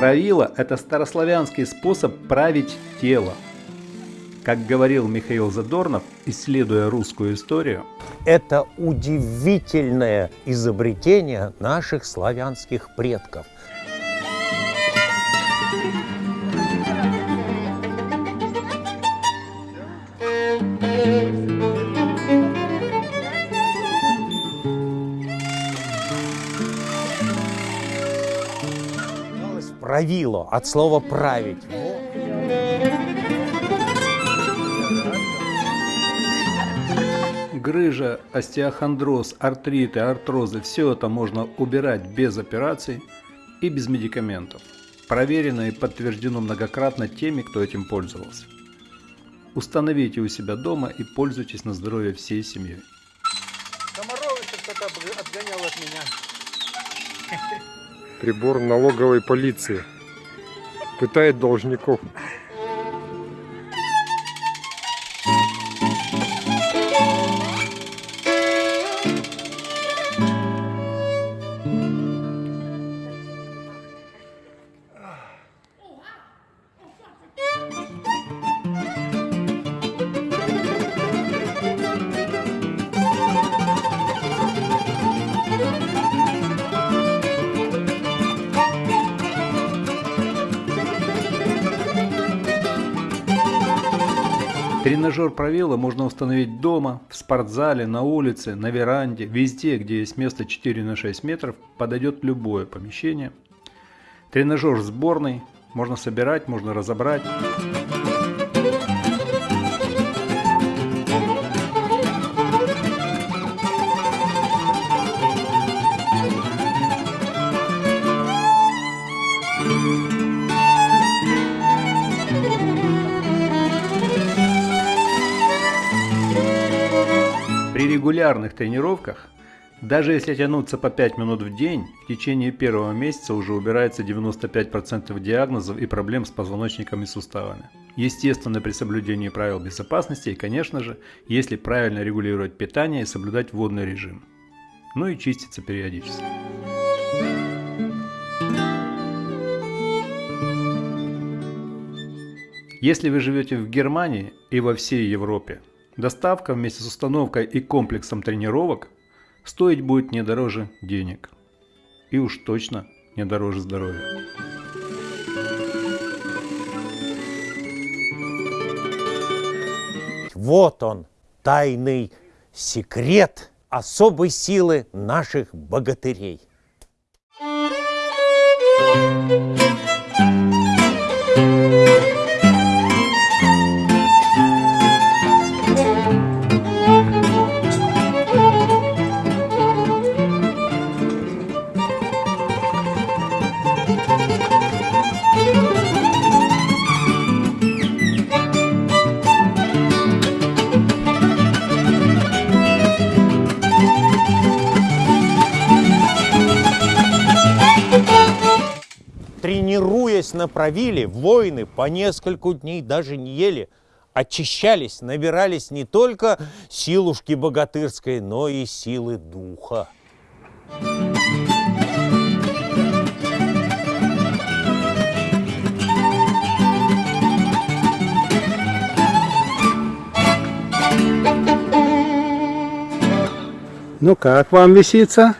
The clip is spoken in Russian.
Правило – это старославянский способ править тело. Как говорил Михаил Задорнов, исследуя русскую историю, это удивительное изобретение наших славянских предков. Правило от слова править. Грыжа, остеохондроз, артриты, артрозы – все это можно убирать без операций и без медикаментов. Проверено и подтверждено многократно теми, кто этим пользовался. Установите у себя дома и пользуйтесь на здоровье всей семьей. Комаров кто-то отгонял от меня. Прибор налоговой полиции. Пытает должников. Тренажер правила можно установить дома, в спортзале, на улице, на веранде, везде, где есть место 4 на 6 метров, подойдет любое помещение. Тренажер сборный, можно собирать, можно разобрать. Регулярных тренировках, даже если тянуться по 5 минут в день, в течение первого месяца уже убирается 95% диагнозов и проблем с позвоночником и суставами. Естественно, при соблюдении правил безопасности и, конечно же, если правильно регулировать питание и соблюдать водный режим. Ну и чиститься периодически. Если вы живете в Германии и во всей Европе, Доставка вместе с установкой и комплексом тренировок стоить будет не дороже денег. И уж точно не дороже здоровья. Вот он, тайный секрет особой силы наших богатырей. Тренируясь на правиле, воины по несколько дней даже не ели, очищались, набирались не только силушки богатырской, но и силы духа. Ну как вам висится?